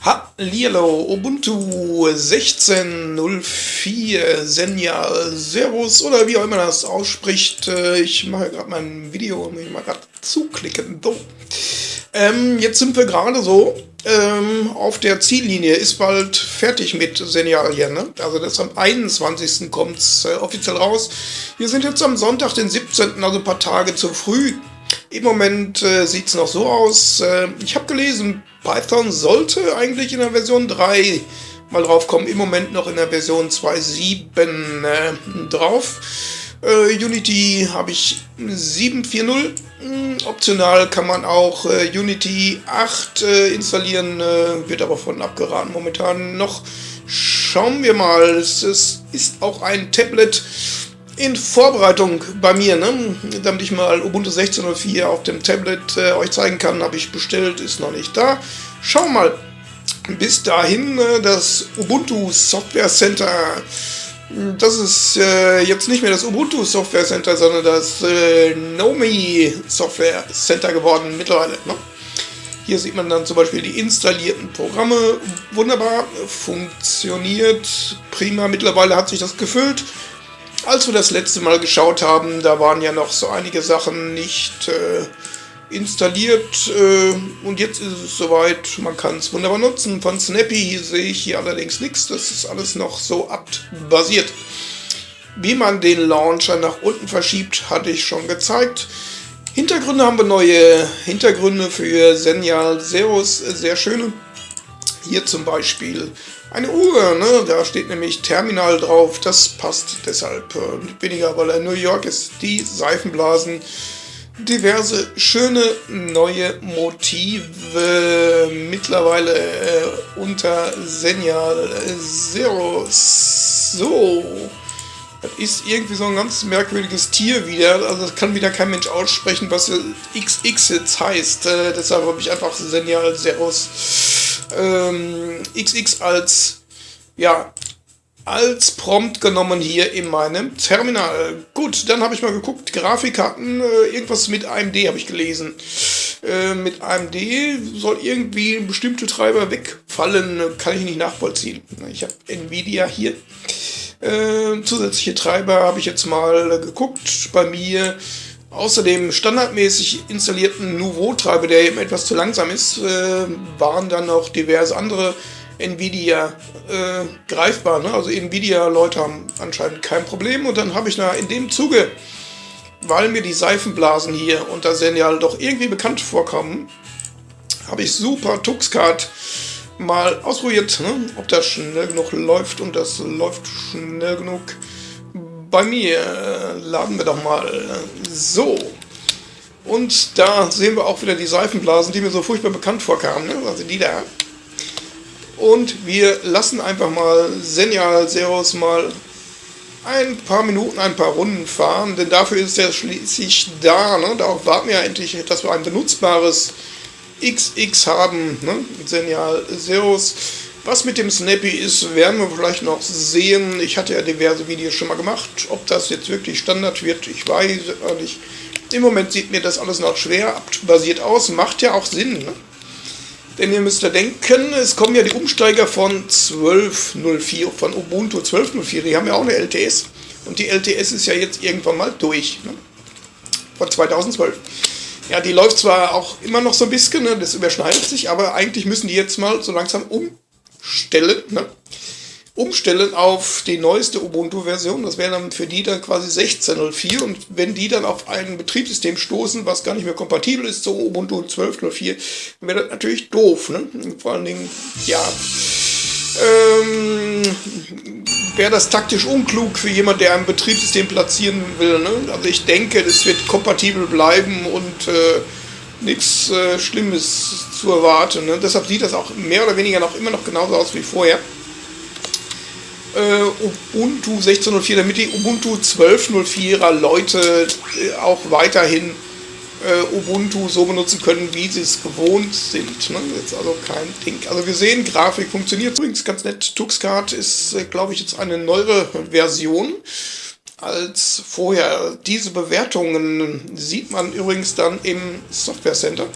Hallihallo, Ubuntu 16.04, Senja, Servus oder wie auch immer das ausspricht. Äh, ich mache gerade mein Video und ich mal gerade zuklicken. So. Ähm, jetzt sind wir gerade so ähm, auf der Ziellinie. Ist bald fertig mit Senja hier, ne? Also das am 21. kommt es äh, offiziell raus. Wir sind jetzt am Sonntag, den 17., also ein paar Tage zu früh. Im Moment äh, sieht es noch so aus. Äh, ich habe gelesen, Python sollte eigentlich in der Version 3 mal drauf kommen. Im Moment noch in der Version 2.7 äh, drauf. Äh, Unity habe ich 7.4.0. Hm, optional kann man auch äh, Unity 8 äh, installieren, wird aber von abgeraten momentan noch. Schauen wir mal. Es ist auch ein Tablet in Vorbereitung bei mir, ne? damit ich mal Ubuntu 16.04 auf dem Tablet äh, euch zeigen kann, habe ich bestellt, ist noch nicht da. Schau mal, bis dahin äh, das Ubuntu Software Center, das ist äh, jetzt nicht mehr das Ubuntu Software Center, sondern das äh, Nomi Software Center geworden mittlerweile. Ne? Hier sieht man dann zum Beispiel die installierten Programme. Wunderbar, funktioniert prima. Mittlerweile hat sich das gefüllt. Als wir das letzte Mal geschaut haben, da waren ja noch so einige Sachen nicht äh, installiert äh, und jetzt ist es soweit, man kann es wunderbar nutzen. Von Snappy sehe ich hier allerdings nichts, das ist alles noch so apt-basiert. Wie man den Launcher nach unten verschiebt, hatte ich schon gezeigt. Hintergründe haben wir neue Hintergründe für Senial Zeros, sehr schöne. Hier zum Beispiel eine Uhr, ne? da steht nämlich Terminal drauf, das passt deshalb weniger, weil er New York ist. Die Seifenblasen, diverse schöne neue Motive, mittlerweile äh, unter Senial Zero. So, das ist irgendwie so ein ganz merkwürdiges Tier wieder, also das kann wieder kein Mensch aussprechen, was XX jetzt heißt. Äh, deshalb habe ich einfach Senial Zeros ähm, XX als, ja, als Prompt genommen hier in meinem Terminal. Gut, dann habe ich mal geguckt, Grafikkarten, äh, irgendwas mit AMD habe ich gelesen. Äh, mit AMD soll irgendwie bestimmte Treiber wegfallen, kann ich nicht nachvollziehen. Ich habe Nvidia hier. Äh, zusätzliche Treiber habe ich jetzt mal geguckt bei mir. Außerdem standardmäßig installierten Nouveau-Treiber, der eben etwas zu langsam ist, äh, waren dann noch diverse andere Nvidia äh, greifbar. Ne? Also Nvidia-Leute haben anscheinend kein Problem. Und dann habe ich na, in dem Zuge, weil mir die Seifenblasen hier unter Senial doch irgendwie bekannt vorkommen, habe ich Super Tuxcard mal ausprobiert, ne? ob das schnell genug läuft und das läuft schnell genug bei mir. Laden wir doch mal. So. Und da sehen wir auch wieder die Seifenblasen, die mir so furchtbar bekannt vorkamen. Ne? Also die da. Und wir lassen einfach mal Senial Zeros mal ein paar Minuten, ein paar Runden fahren, denn dafür ist er schließlich da. Ne? Darauf warten wir ja endlich, dass wir ein benutzbares XX haben. Ne? Senial Zeros. Was mit dem Snappy ist, werden wir vielleicht noch sehen. Ich hatte ja diverse Videos schon mal gemacht. Ob das jetzt wirklich Standard wird, ich weiß nicht. Im Moment sieht mir das alles noch schwer basiert aus. Macht ja auch Sinn. Ne? Denn ihr müsst ja denken, es kommen ja die Umsteiger von 12.04, von Ubuntu 12.04. Die haben ja auch eine LTS. Und die LTS ist ja jetzt irgendwann mal durch. Ne? Von 2012. Ja, die läuft zwar auch immer noch so ein bisschen, ne? das überschneidet sich, aber eigentlich müssen die jetzt mal so langsam um umstellen, ne? umstellen auf die neueste Ubuntu-Version. Das wäre dann für die dann quasi 16.04 und wenn die dann auf ein Betriebssystem stoßen, was gar nicht mehr kompatibel ist zu Ubuntu 12.04, dann wäre das natürlich doof. Ne? Vor allen Dingen, ja, ähm, wäre das taktisch unklug für jemand, der ein Betriebssystem platzieren will. Ne? Also ich denke, das wird kompatibel bleiben und äh, nichts äh, Schlimmes zu erwarten. Ne? Deshalb sieht das auch mehr oder weniger noch immer noch genauso aus wie vorher. Äh, Ubuntu 16.04, damit die Ubuntu 12.04er Leute äh, auch weiterhin äh, Ubuntu so benutzen können, wie sie es gewohnt sind. Ne? Jetzt also kein Ding. Also wir sehen, Grafik funktioniert übrigens ganz nett. Tuxcard ist, äh, glaube ich, jetzt eine neuere Version als vorher. Diese Bewertungen sieht man übrigens dann im Software Center.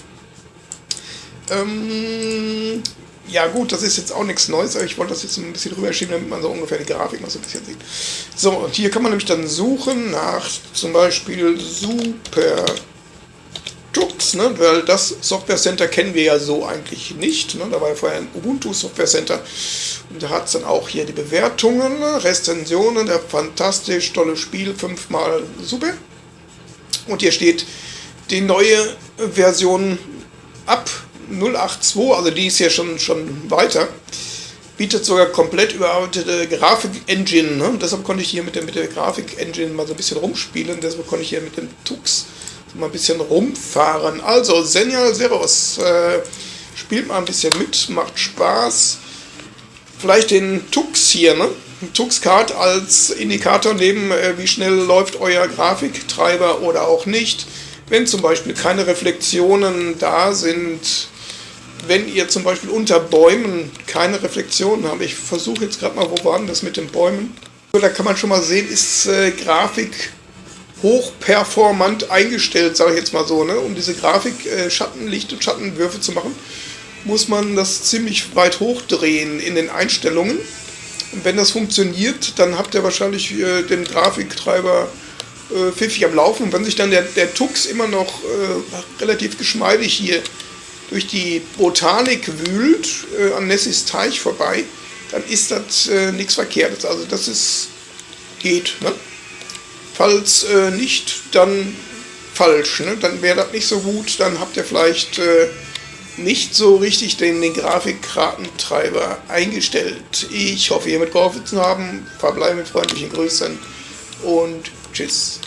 Ähm, ja gut, das ist jetzt auch nichts Neues, aber ich wollte das jetzt ein bisschen rüberschieben, damit man so ungefähr die Grafik noch so ein bisschen sieht. So, und hier kann man nämlich dann suchen nach zum Beispiel Super Tux, ne? weil das Software Center kennen wir ja so eigentlich nicht. Ne? Da war ja vorher ein Ubuntu Software Center und da hat es dann auch hier die Bewertungen, ne? Rezensionen, der fantastisch tolle Spiel, fünfmal super. Und hier steht die neue Version ab 082, also die ist ja schon, schon weiter, bietet sogar komplett überarbeitete Grafik-Engine. Ne? Deshalb konnte ich hier mit der, mit der Grafik-Engine mal so ein bisschen rumspielen. Deshalb konnte ich hier mit dem Tux mal ein bisschen rumfahren. Also, Senial Zeros, äh, spielt mal ein bisschen mit, macht Spaß. Vielleicht den Tux hier, ne? Tux-Card als Indikator nehmen, äh, wie schnell läuft euer Grafiktreiber oder auch nicht. Wenn zum Beispiel keine Reflexionen da sind, wenn ihr zum Beispiel unter Bäumen keine Reflexionen habt, ich versuche jetzt gerade mal, wo waren das mit den Bäumen? Da kann man schon mal sehen, ist äh, Grafik hochperformant eingestellt, sage ich jetzt mal so, ne? um diese Grafik äh, Schatten, Licht und Schattenwürfe zu machen, muss man das ziemlich weit hochdrehen in den Einstellungen. Und wenn das funktioniert, dann habt ihr wahrscheinlich äh, den Grafiktreiber äh, pfiffig am Laufen. Und wenn sich dann der, der Tux immer noch äh, relativ geschmeidig hier durch die Botanik wühlt, äh, an Nessis Teich vorbei, dann ist das äh, nichts Verkehrtes. Also das ist, geht. Ne? Falls äh, nicht, dann falsch. Ne? Dann wäre das nicht so gut, dann habt ihr vielleicht äh, nicht so richtig den, den Grafikkartentreiber eingestellt. Ich hoffe, ihr mitgeholfen zu haben. Verbleibe mit freundlichen Grüßen und tschüss.